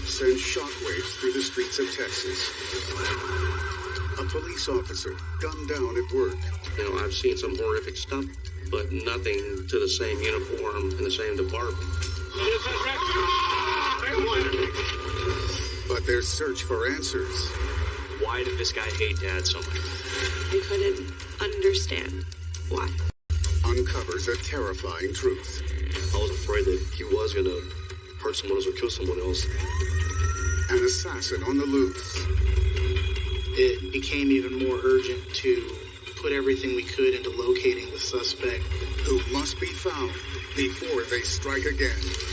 assault sends shockwaves through the streets of Texas. A police officer gunned down at work. You know, I've seen some horrific stuff, but nothing to the same uniform in the same department. But their search for answers Why did this guy hate Dad so much? I couldn't understand why. uncovers a terrifying truth. I was afraid that he was gonna hurt someone else or kill someone else. An assassin on the loose. it became even more urgent to put everything we could into locating the suspect. who must be found before they strike again.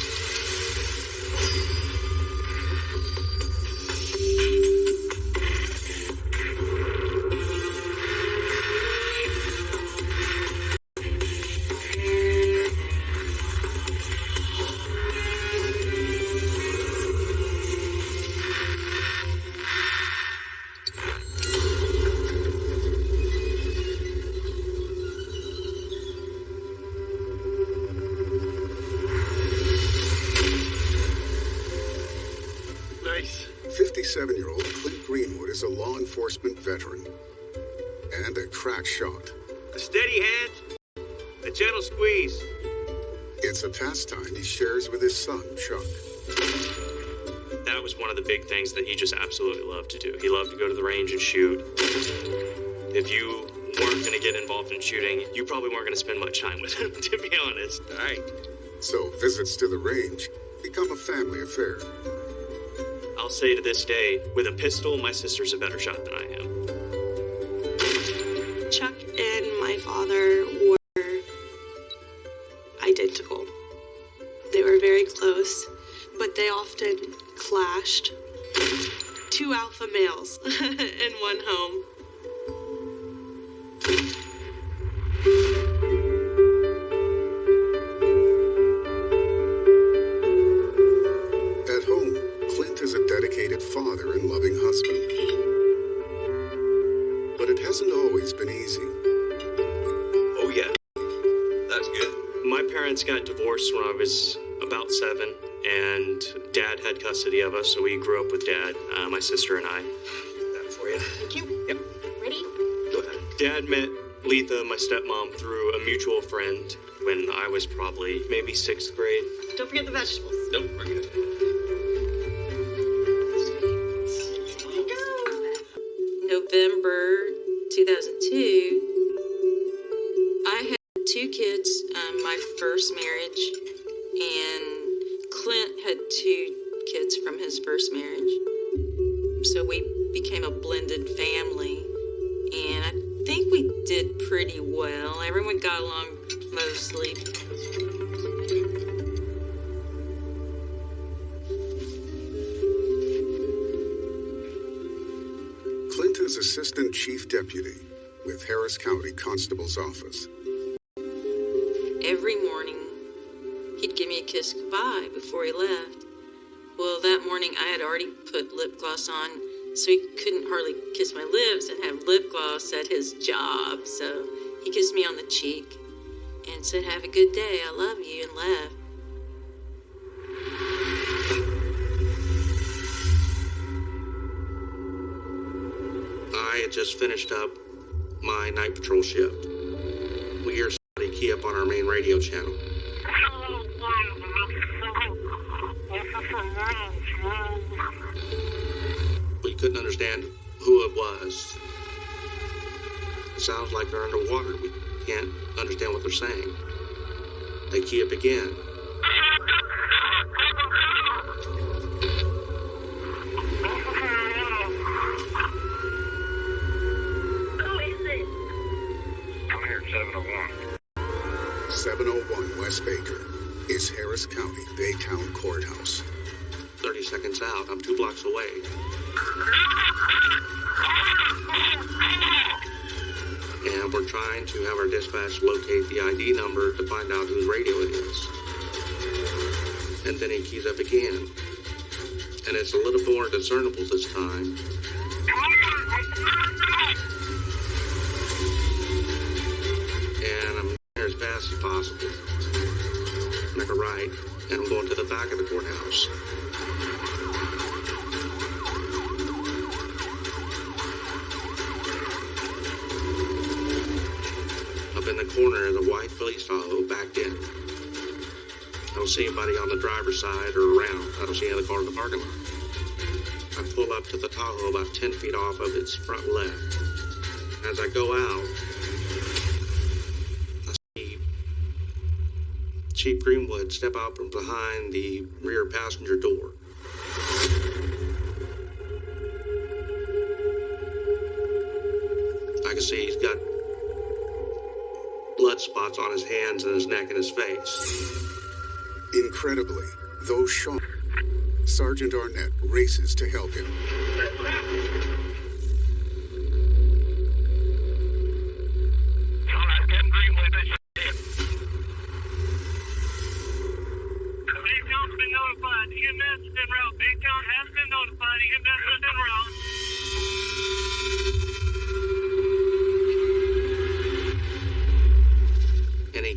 57 year old Clint Greenwood is a law enforcement veteran and a crack shot. A steady hand, a gentle squeeze. It's a pastime he shares with his son, Chuck. That was one of the big things that he just absolutely loved to do. He loved to go to the range and shoot. If you weren't going to get involved in shooting, you probably weren't going to spend much time with him, to be honest. All right. So visits to the range become a family affair. I'll say to this day, with a pistol, my sister's a better shot than I am. Chuck and my father were identical. They were very close, but they often clashed. Two alpha males in one home. Divorced when I was about seven, and dad had custody of us, so we grew up with dad, uh, my sister and I. That for you. Thank you. Yep. Ready? Go ahead. Dad met Letha, my stepmom, through a mutual friend when I was probably maybe sixth grade. Don't forget the vegetables. Nope, we're good. Gloss on, so he couldn't hardly kiss my lips and have lip gloss at his job. So he kissed me on the cheek and said, Have a good day, I love you, and left. I had just finished up my night patrol shift. We hear somebody key up on our main radio channel. Couldn't understand who it was. It sounds like they're underwater. We can't understand what they're saying. They key up again. Who is it? Come here, 701. 701 West Baker is Harris County Baytown Courthouse. 30 seconds out, I'm two blocks away. And we're trying to have our dispatch locate the ID number to find out whose radio it is. And then he keys up again. And it's a little more discernible this time. And I'm there as fast as possible. Make a right, and I'm going to the back of the courthouse. Corner of the white police Tahoe backed in. I don't see anybody on the driver's side or around. I don't see any car in the parking lot. I pull up to the Tahoe about 10 feet off of its front left. As I go out, I see Chief Greenwood step out from behind the rear passenger door. Spots on his hands and his neck and his face. Incredibly, though shocked, Sergeant Arnett races to help him.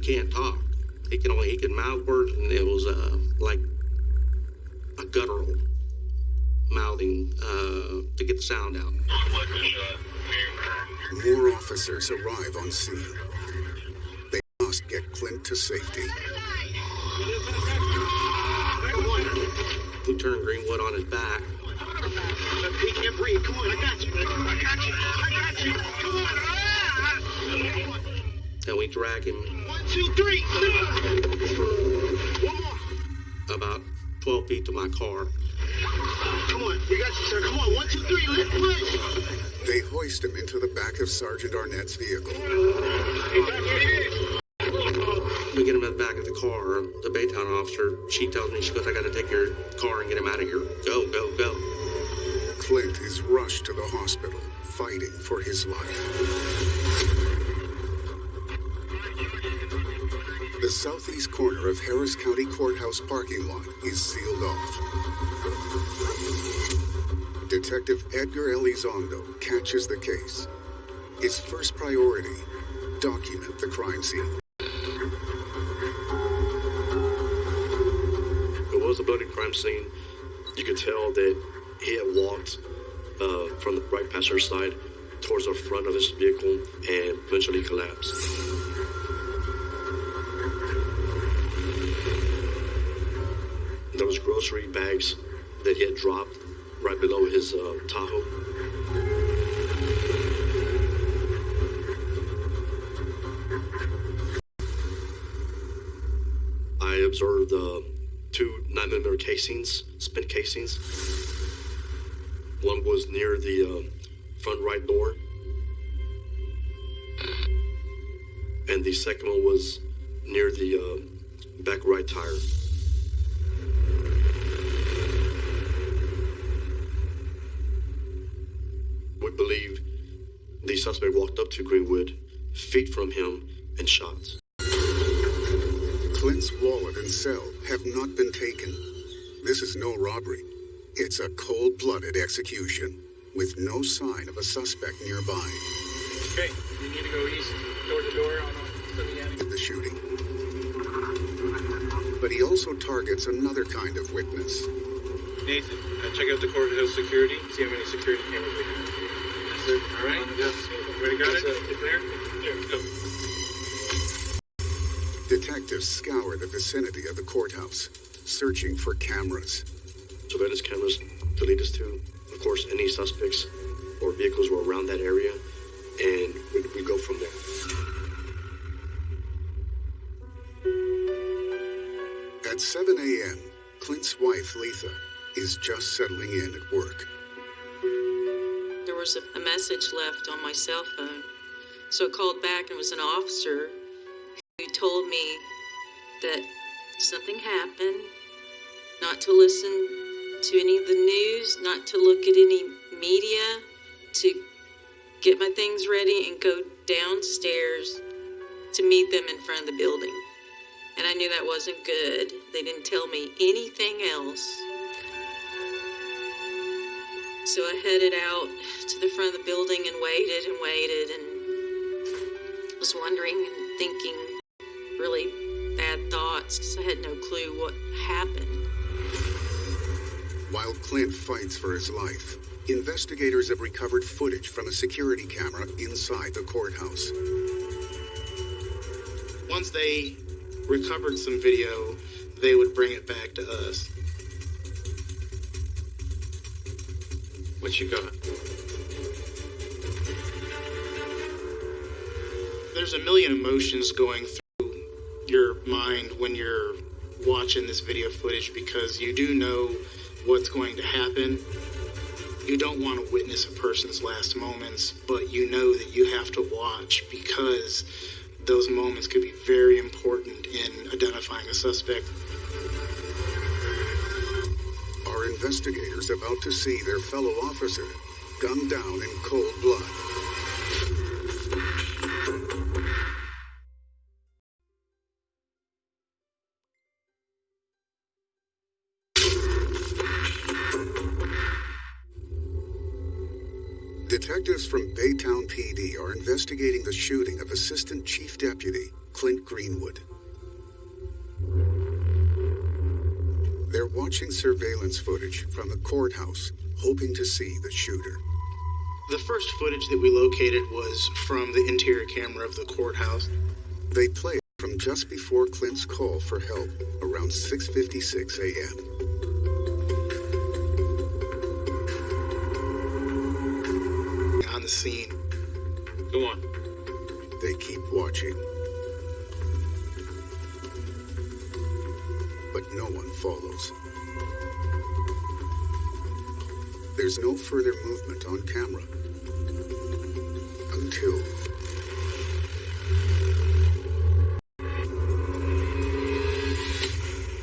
Can't talk. He can only he can mouth words, and it was uh, like a guttural mouthing uh, to get the sound out. More officers arrive on scene. They must get Clint to safety. Lieutenant Greenwood on his back, He can't breathe. Come on, I got you. I got you. I got you. Come on. Ah! and we drag him two, three. One more. about 12 feet to my car. Come on. We got you, sir. Come on. One, two, three. Let's push. They hoist him into the back of Sergeant Arnett's vehicle. We get him in the back of the car. The Baytown officer, she tells me, she goes, I got to take your car and get him out of here. Go, go, go. Clint is rushed to the hospital, fighting for his life. The southeast corner of Harris County Courthouse parking lot is sealed off. Detective Edgar Elizondo catches the case. His first priority, document the crime scene. It was a bloody crime scene. You could tell that he had walked uh, from the right passenger side towards the front of his vehicle and eventually collapsed. Was grocery bags that he had dropped right below his uh, Tahoe. I observed uh, two 9mm casings, spent casings. One was near the uh, front right door, and the second one was near the uh, back right tire. Suspect walked up to Greenwood, feet from him, and shot. Clint's wallet and cell have not been taken. This is no robbery. It's a cold blooded execution with no sign of a suspect nearby. Okay. You need to go east, door to door on the avenue. The shooting. But he also targets another kind of witness Nathan, uh, check out the courthouse security. See how many security cameras we have. Yes, sir. All right. Yes. Everybody got it? It's there. Here, go. Detectives scour the vicinity of the courthouse, searching for cameras. surveillance cameras to lead us to, of course, any suspects or vehicles were around that area, and we, we go from there. At 7 a.m., Clint's wife, Letha, is just settling in at work. Was a, a message left on my cell phone. So I called back and it was an officer who told me that something happened, not to listen to any of the news, not to look at any media, to get my things ready and go downstairs to meet them in front of the building. And I knew that wasn't good. They didn't tell me anything else. So I headed out to the front of the building and waited and waited and was wondering and thinking really bad thoughts because I had no clue what happened. While Clint fights for his life, investigators have recovered footage from a security camera inside the courthouse. once they recovered some video, they would bring it back to us. What you got? There's a million emotions going through your mind when you're watching this video footage because you do know what's going to happen. You don't want to witness a person's last moments, but you know that you have to watch because those moments could be very important in identifying a suspect. Investigators about to see their fellow officer gunned down in cold blood? Detectives from Baytown PD are investigating the shooting of Assistant Chief Deputy Clint Greenwood. Watching surveillance footage from the courthouse, hoping to see the shooter. The first footage that we located was from the interior camera of the courthouse. They played it from just before Clint's call for help, around 6:56 a.m. on the scene. Go on. They keep watching. No one follows. There's no further movement on camera. Until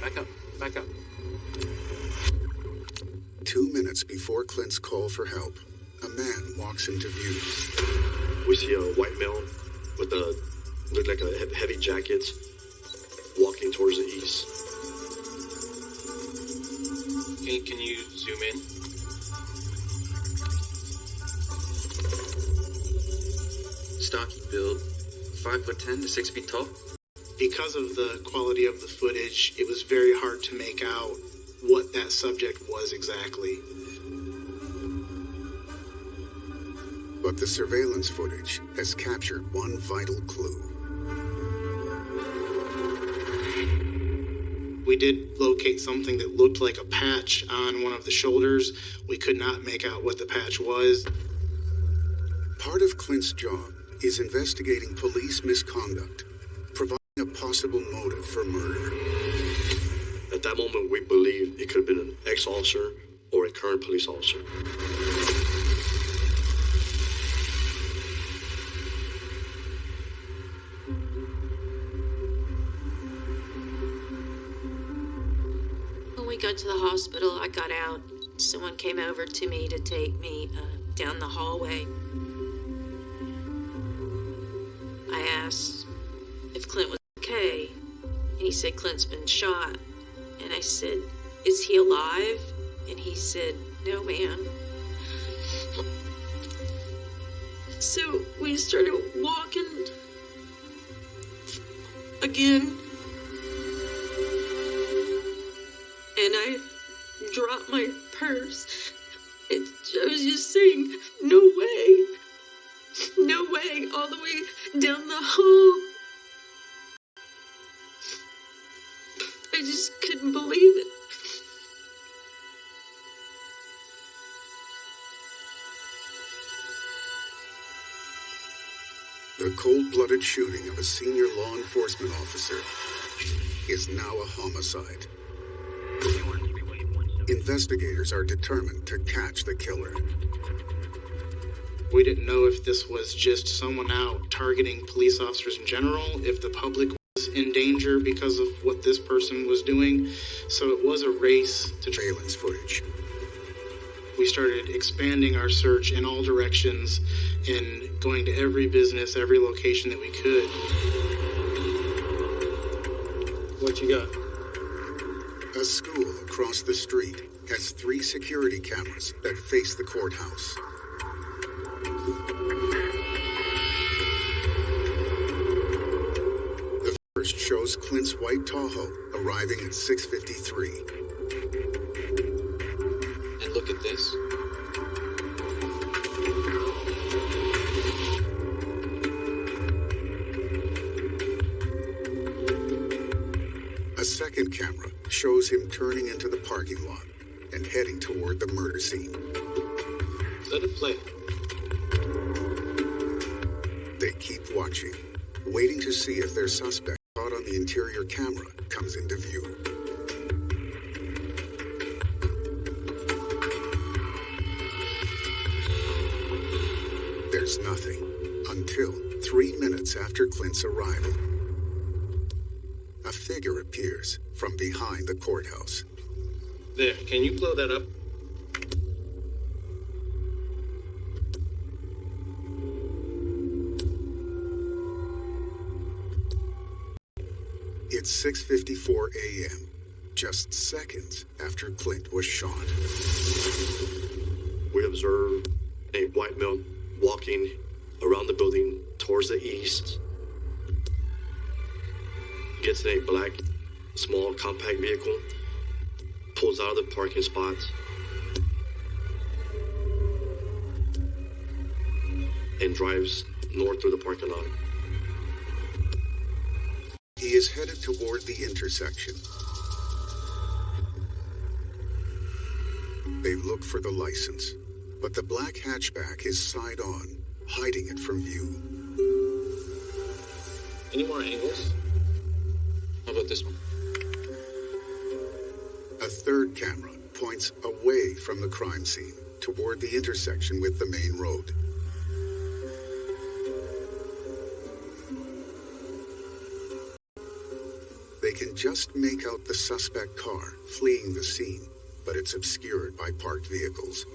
Back up. Back up. two minutes before Clint's call for help, a man walks into view. We see a white male with a look like a heavy jacket walking towards the east. Can, can you zoom in? Stocky build, five foot ten to six feet tall. Because of the quality of the footage, it was very hard to make out what that subject was exactly. But the surveillance footage has captured one vital clue. We did locate something that looked like a patch on one of the shoulders. We could not make out what the patch was. Part of Clint's job is investigating police misconduct, providing a possible motive for murder. At that moment, we believe it could have been an ex-officer or a current police officer. To the hospital, I got out. Someone came over to me to take me uh, down the hallway. I asked if Clint was okay, and he said Clint's been shot. And I said, Is he alive? And he said, No, ma'am. So we started walking again. And I dropped my purse. And I was just saying, no way, no way, all the way down the hall. I just couldn't believe it. The cold blooded shooting of a senior law enforcement officer is now a homicide. Investigators are determined to catch the killer. We didn't know if this was just someone out targeting police officers in general, if the public was in danger because of what this person was doing. So it was a race to. Surveillance footage. We started expanding our search in all directions and going to every business, every location that we could. What you got? A school across the street has three security cameras that face the courthouse. The first shows Clint's white Tahoe arriving at 653. And look at this. second camera shows him turning into the parking lot and heading toward the murder scene. Let it play. They keep watching, waiting to see if their suspect caught on the interior camera comes into view. There's nothing until three minutes after Clint's arrival. From behind the courthouse. There, can you blow that up? It's 6:54 a.m., just seconds after Clint was shot. We observe a white male walking around the building towards the east. Gets in a black, small, compact vehicle, pulls out of the parking spot, and drives north through the parking lot. He is headed toward the intersection. They look for the license, but the black hatchback is side on, hiding it from view. Any more angles? How about this one? Third camera points away from the crime scene toward the intersection with the main road. They can just make out the suspect car fleeing the scene, but it's obscured by parked vehicles.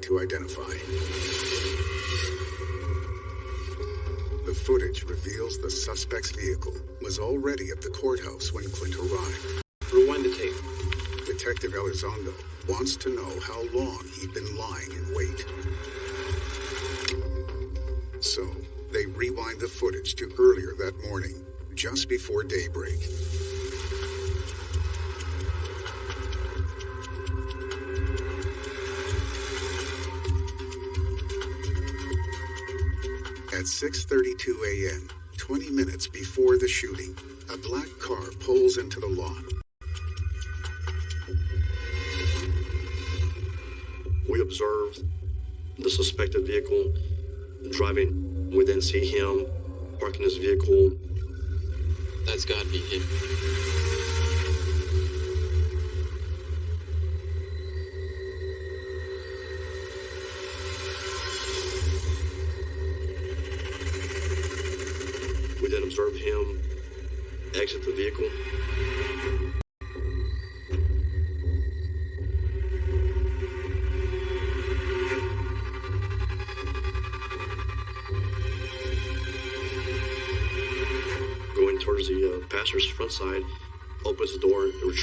To identify. The footage reveals the suspect's vehicle was already at the courthouse when Clint arrived. Rewind the tape. Detective Elizondo wants to know how long he'd been lying in wait. So, they rewind the footage to earlier that morning, just before daybreak. At 6:32 a.m., 20 minutes before the shooting, a black car pulls into the lot. We observed the suspected vehicle driving. We then see him parking his vehicle. That's gotta be him.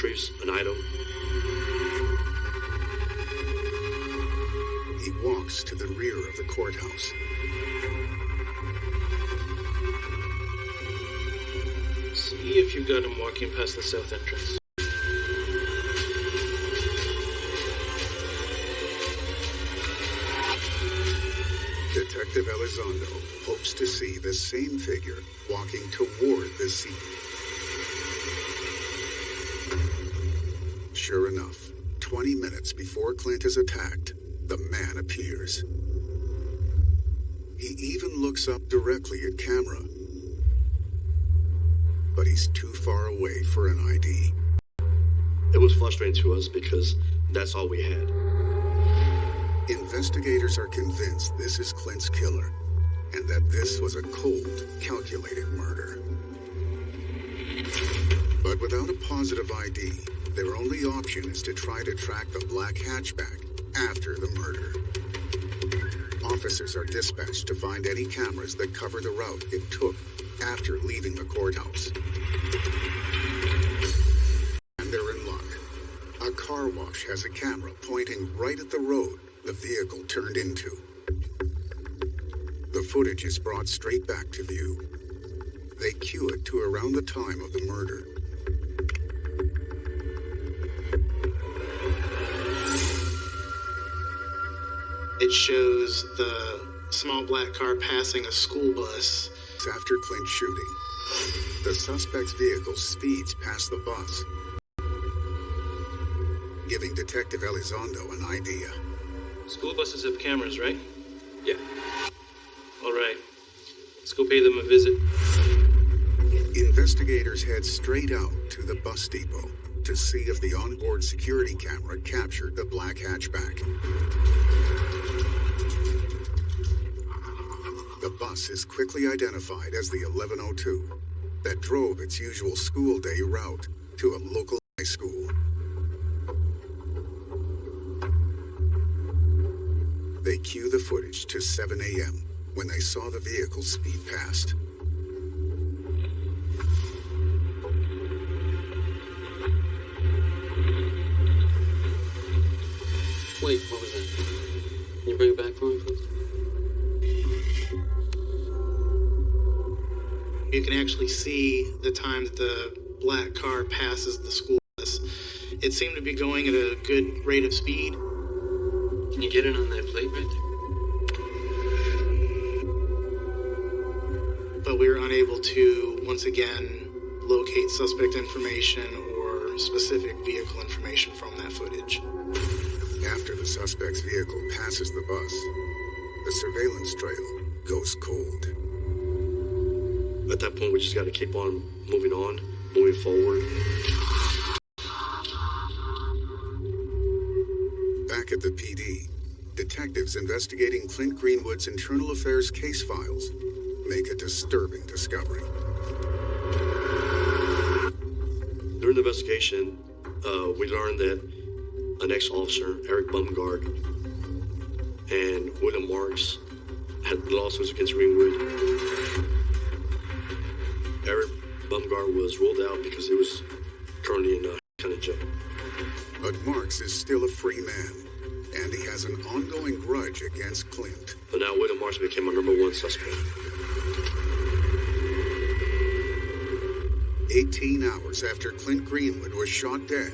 Retrieves an item. He walks to the rear of the courthouse. See if you got him walking past the south entrance. Detective Elizondo hopes to see the same figure walking toward the scene. Sure enough, 20 minutes before Clint is attacked, the man appears. He even looks up directly at camera. But he's too far away for an ID. It was frustrating to us because that's all we had. Investigators are convinced this is Clint's killer and that this was a cold, calculated murder. But without a positive ID, their only option is to try to track the black hatchback after the murder. Officers are dispatched to find any cameras that cover the route it took after leaving the courthouse. And they're in luck. A car wash has a camera pointing right at the road the vehicle turned into. The footage is brought straight back to view. They cue it to around the time of the murder. It shows the small black car passing a school bus. After Clint's shooting, the suspect's vehicle speeds past the bus, giving Detective Elizondo an idea. School buses have cameras, right? Yeah. All right. Let's go pay them a visit. Investigators head straight out to the bus depot to see if the onboard security camera captured the black hatchback. The bus is quickly identified as the 1102 that drove its usual school day route to a local high school. They cue the footage to 7 a.m. when they saw the vehicle speed past. Wait, what was that? Can you bring it back for me, please? You can actually see the time that the black car passes the school bus. It seemed to be going at a good rate of speed. Can you get it on that plate right there? but we were unable to once again locate suspect information or specific vehicle information from that footage. After the suspect's vehicle passes the bus, the surveillance trail goes cold. At that point, we just got to keep on moving on, moving forward. Back at the PD, detectives investigating Clint Greenwood's internal affairs case files make a disturbing discovery. During the investigation, uh, we learned that an ex-officer, Eric Bumgard, and William Marks had lawsuits against Greenwood. Bumgard was ruled out because it was currently in uh, county jail. But Marks is still a free man, and he has an ongoing grudge against Clint. But now William Marks became our number one suspect. 18 hours after Clint Greenwood was shot dead,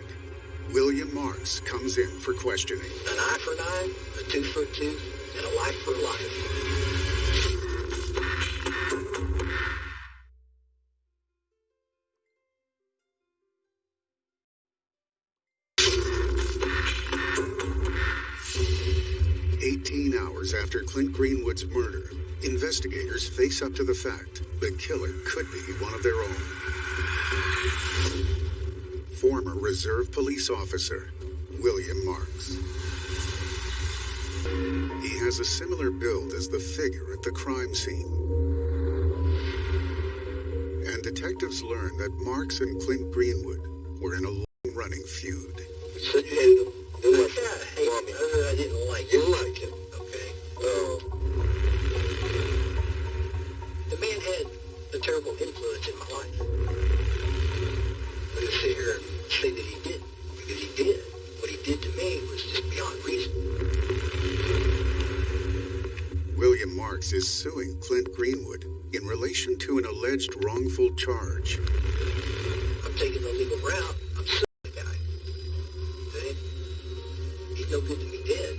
William Marks comes in for questioning. An eye for an eye, a tooth for a tooth, and a life for a life. Greenwood's murder, investigators face up to the fact the killer could be one of their own. Former Reserve Police Officer William Marks. He has a similar build as the figure at the crime scene. And detectives learn that Marks and Clint Greenwood were in a long running feud. So you hated him. Charge. I'm taking the legal route. I'm suing the guy. Okay? He's no good to me dead.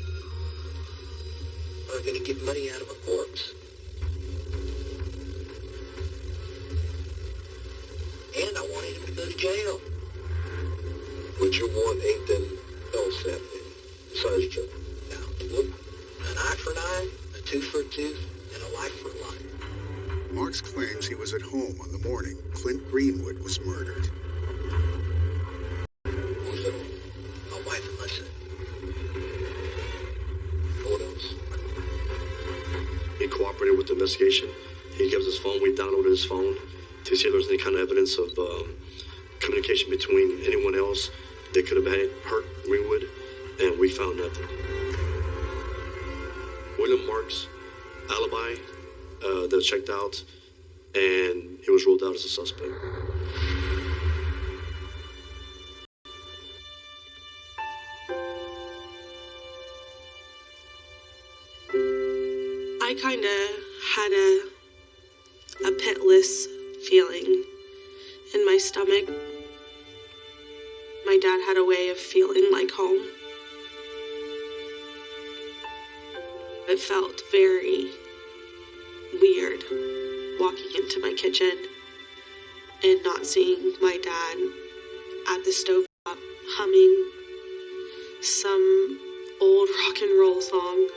I'm going to get money out of a corpse. And I wanted him to go to jail. What you want ain't them else happening besides Joe. Now, look, an eye for an eye, a tooth for a tooth, and a life for a life. Marks claims he was at home on the morning Clint Greenwood was murdered. With the investigation. He gave us his phone. We downloaded his phone to see if there was any kind of evidence of um, communication between anyone else that could have had hurt Greenwood, and we found nothing. William Marks' checked out, and he was ruled out as a suspect. I kind of had a a pitless feeling in my stomach. My dad had a way of feeling like home. It felt very weird walking into my kitchen and not seeing my dad at the stove top humming some old rock and roll song.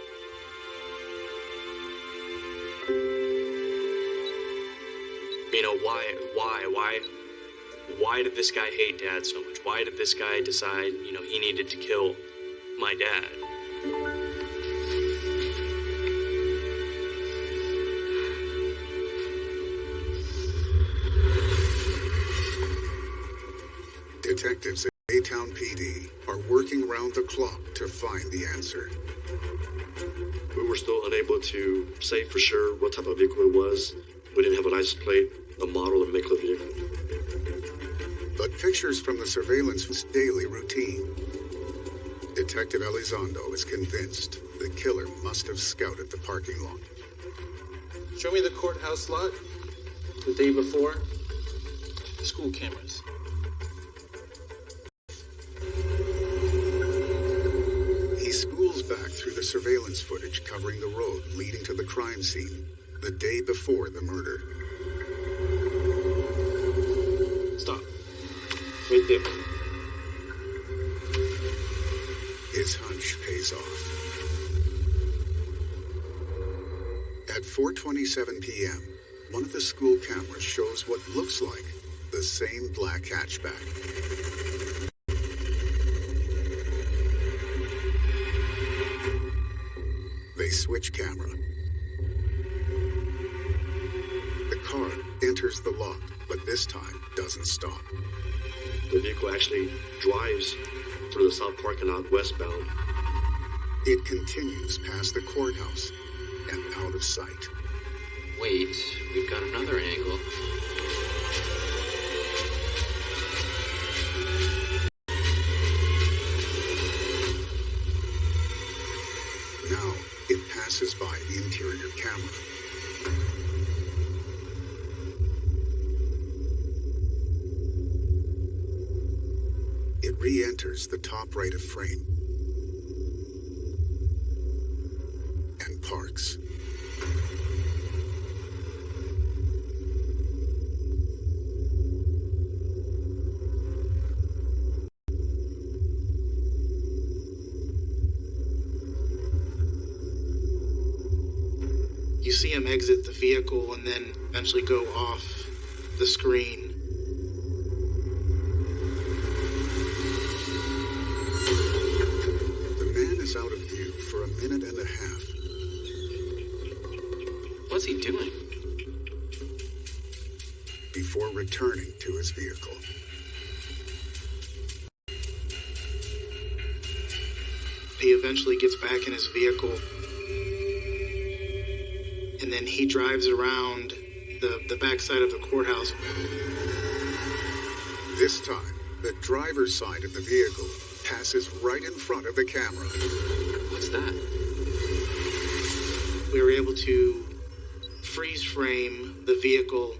You know, why, why, why, why did this guy hate dad so much? Why did this guy decide, you know, he needed to kill my dad? Detectives at Baytown PD are working round the clock to find the answer. We were still unable to say for sure what type of vehicle it was. We didn't have a license plate, a model, and make of the vehicle. But pictures from the surveillance was daily routine. Detective Elizondo is convinced the killer must have scouted the parking lot. Show me the courthouse lot. The day before. School cameras. Surveillance footage covering the road leading to the crime scene the day before the murder. Stop. Right there. His hunch pays off. At 4:27 p.m., one of the school cameras shows what looks like the same black hatchback. Switch camera. The car enters the lot, but this time doesn't stop. The vehicle actually drives through the south parking lot westbound. It continues past the courthouse and out of sight. Wait, we've got another angle. Him exit the vehicle and then eventually go off the screen. The man is out of view for a minute and a half. What's he doing? before returning to his vehicle. He eventually gets back in his vehicle and then he drives around the, the backside of the courthouse. This time, the driver's side of the vehicle passes right in front of the camera. What's that? We were able to freeze frame the vehicle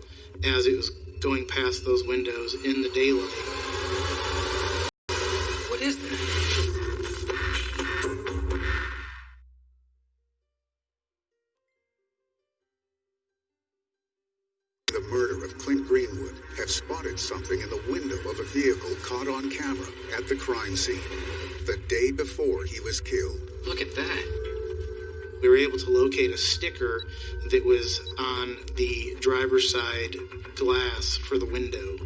as it was going past those windows in the daylight. Caught on camera at the crime scene the day before he was killed. Look at that. We were able to locate a sticker that was on the driver's side glass for the window.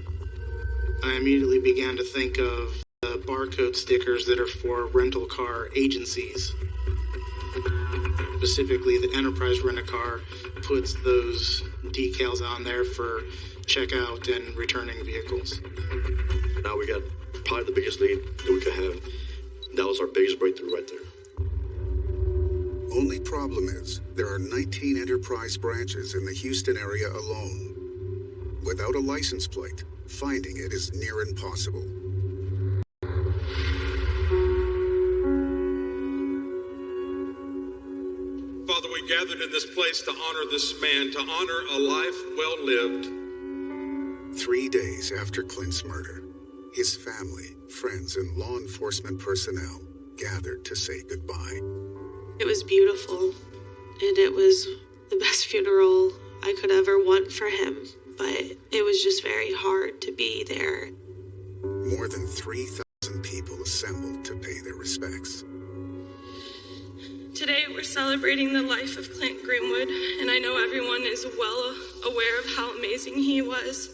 I immediately began to think of the barcode stickers that are for rental car agencies. Specifically, the Enterprise Rent a Car puts those decals on there for checkout and returning vehicles. Now we got probably the biggest lead that we could have. That was our biggest breakthrough right there. Only problem is, there are 19 Enterprise branches in the Houston area alone. Without a license plate, finding it is near impossible. Father, we gathered in this place to honor this man, to honor a life well lived. Three days after Clint's murder, his family, friends, and law enforcement personnel gathered to say goodbye. It was beautiful. and it was the best funeral I could ever want for him, but it was just very hard to be there. More than 3,000 people assembled to pay their respects. Today we're celebrating the life of Clint Greenwood, and I know everyone is well aware of how amazing he was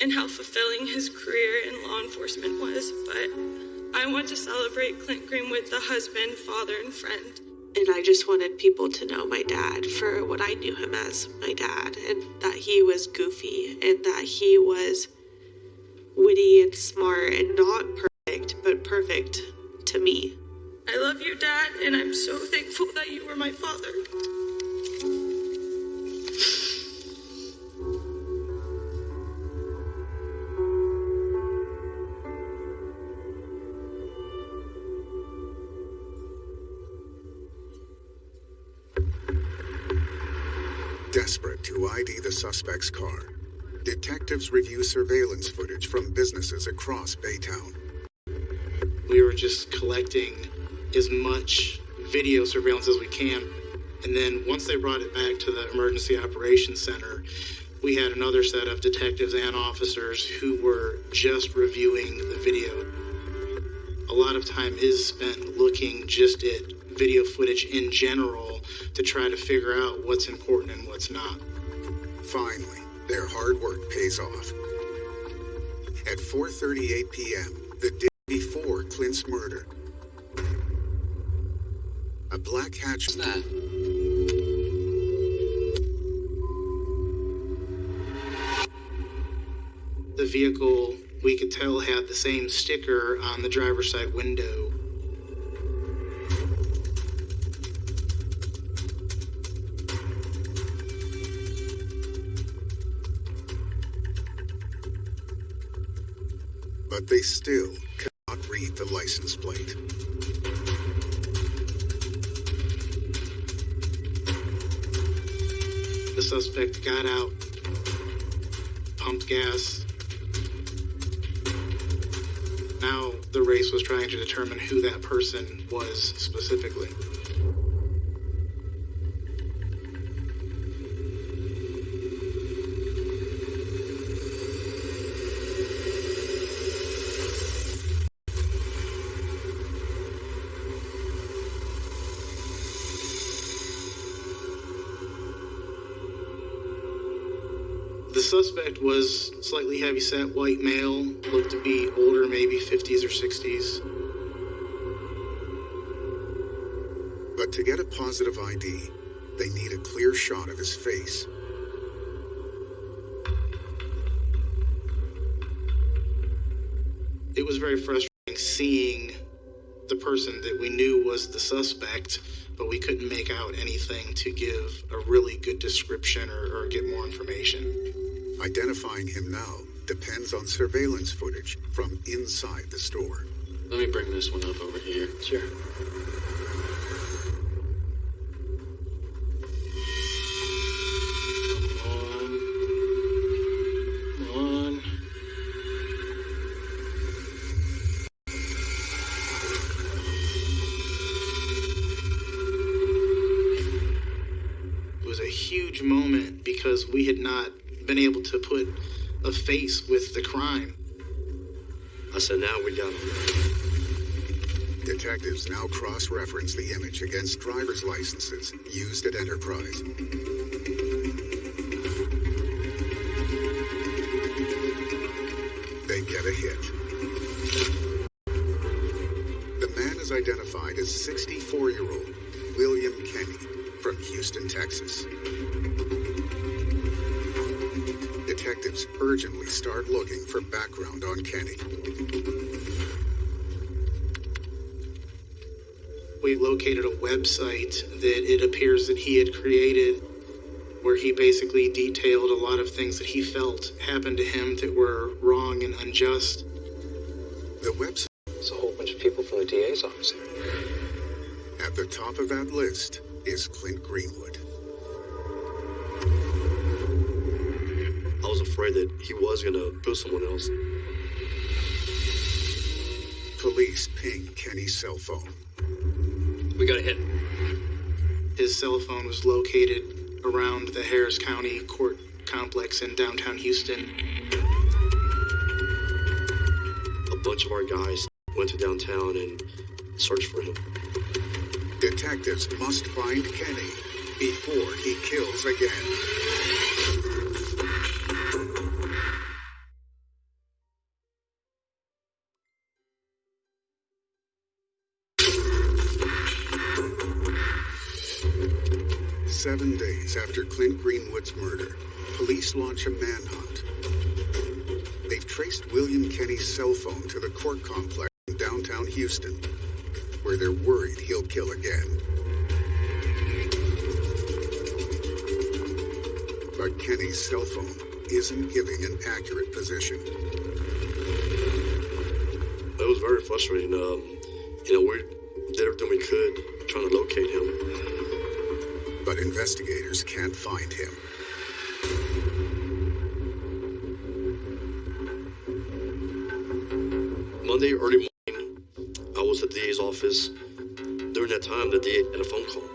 and how fulfilling his career in law enforcement was, but I want to celebrate Clint Greenwood, the husband, father, and friend. And I just wanted people to know my dad for what I knew him as my dad, and that he was goofy, and that he was witty and smart and not perfect, but perfect to me. I love you, Dad, and I'm so thankful that you were my father. ID the suspect's car, detectives review surveillance footage from businesses across Baytown. We were just collecting as much video surveillance as we can. And then once they brought it back to the Emergency Operations Center, we had another set of detectives and officers who were just reviewing the video. A lot of time is spent looking just at video footage in general to try to figure out what's important and what's not. Finally, their hard work pays off. At 4:38 p.m., the day before Clint's murder, a black hatch. The vehicle, we could tell, had the same sticker on the driver's side window. Still cannot read the license plate. The suspect got out, pumped gas. Now the race was trying to determine who that person was specifically. Suspect was slightly heavyset white male, looked to be older, maybe 50s or 60s. But to get a positive ID, they need a clear shot of his face. It was very frustrating seeing the person that we knew was the suspect, but we couldn't make out anything to give a really good description or, or get more information. Identifying him now depends on surveillance footage from inside the store. Let me bring this one up over here. Sure. Come on. It was a huge moment because we had not been able to put a face with the crime. I said, now we got him. Detectives now cross reference the image against driver's licenses used at Enterprise. They get a hit. The man is identified as 64 year old William Kenny from Houston, Texas. Detectives urgently start looking for background on Kenny. we located a website that it appears that he had created where he basically detailed a lot of things that he felt happened to him that were wrong and unjust. The website There's a whole bunch of people from the DA's office at the top of that list is Clint Greenwood. Afraid that he was gonna kill someone else. Police ping Kenny's cell phone. We got a hit. His cell phone was located around the Harris County Court Complex in downtown Houston. A bunch of our guys went to downtown and searched for him. Detectives must find Kenny before he kills again. Seven days after Clint Greenwood's murder, police launch a manhunt. They've traced William Kenny's cell phone to the court complex in downtown Houston, where they're worried he'll kill again. But Kenny's cell phone isn't giving an accurate position. That was very frustrating. Um, you know, we did everything we could trying to locate him. But investigators can't find him. Monday early morning, I was at the DA's office. During that time, the DA had a phone call.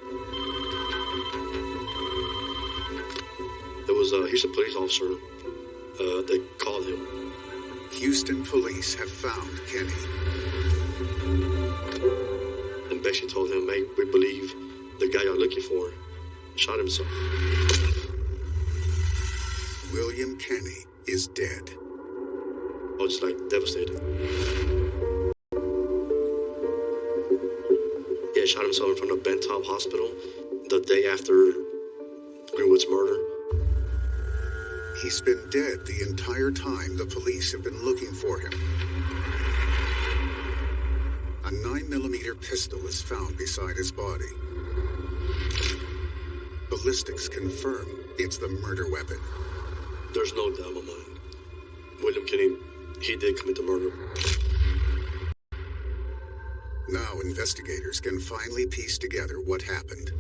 There was a Houston police officer uh, that called him. Houston police have found Kenny. and Bessie told him, "Hey, we believe the guy you're looking for shot himself." William Kenny is dead. Oh, I was like devastated. Yeah, shot himself in front of Ben Taub Hospital the day after Greenwood's murder. He's been dead the entire time the police have been looking for him. A 9mm pistol is found beside his body. Ballistics confirm it's the murder weapon. There's no doubt in my mind. William Kenny, he did commit the murder. Now investigators can finally piece together what happened.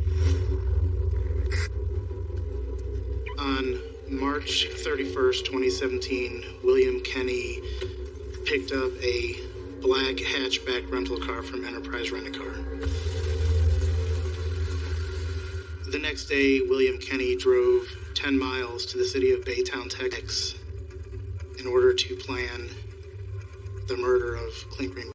On March 31st, 2017, William Kenny picked up a black hatchback rental car from Enterprise Rent next day, William Kenny drove 10 miles to the city of Baytown, Texas, in order to plan the murder of Clint Greenwood.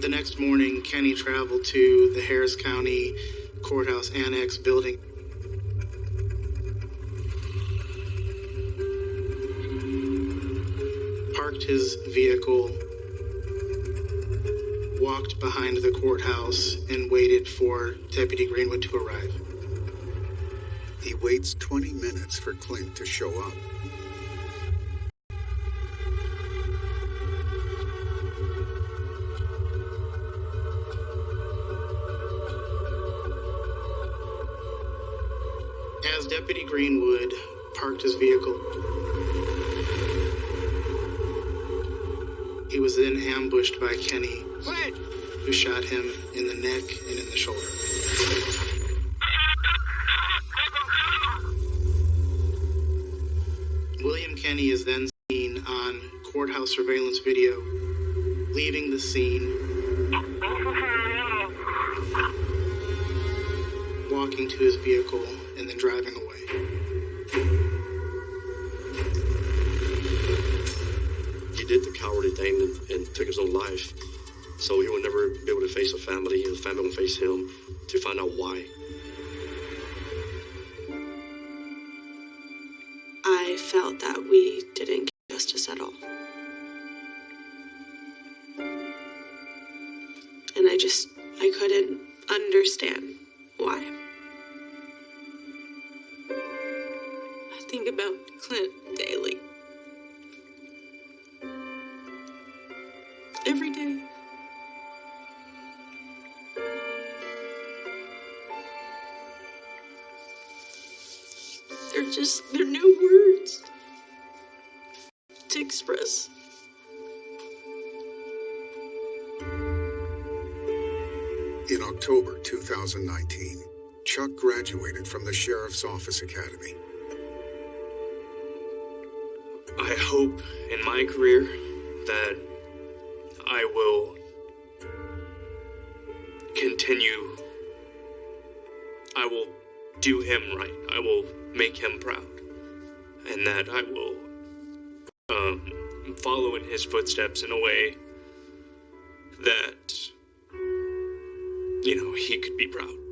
The next morning, Kenny traveled to the Harris County Courthouse Annex building. Parked his vehicle, walked behind the courthouse, and waited for Deputy Greenwood to arrive. He waits 20 minutes for Clint to show up. As Deputy Greenwood parked his vehicle, he was then ambushed by Kenny, who shot him in the neck and in the shoulder. William Kenny is then seen on courthouse surveillance video leaving the scene, walking to his vehicle, and then driving away. Would face him to find out why. I felt that we didn't get justice at all. And I just, I couldn't understand why. 2019, Chuck graduated from the Sheriff's Office Academy. I hope in my career that I will continue. I will do him right. I will make him proud. And that I will um, follow in his footsteps in a way that, he could be proud.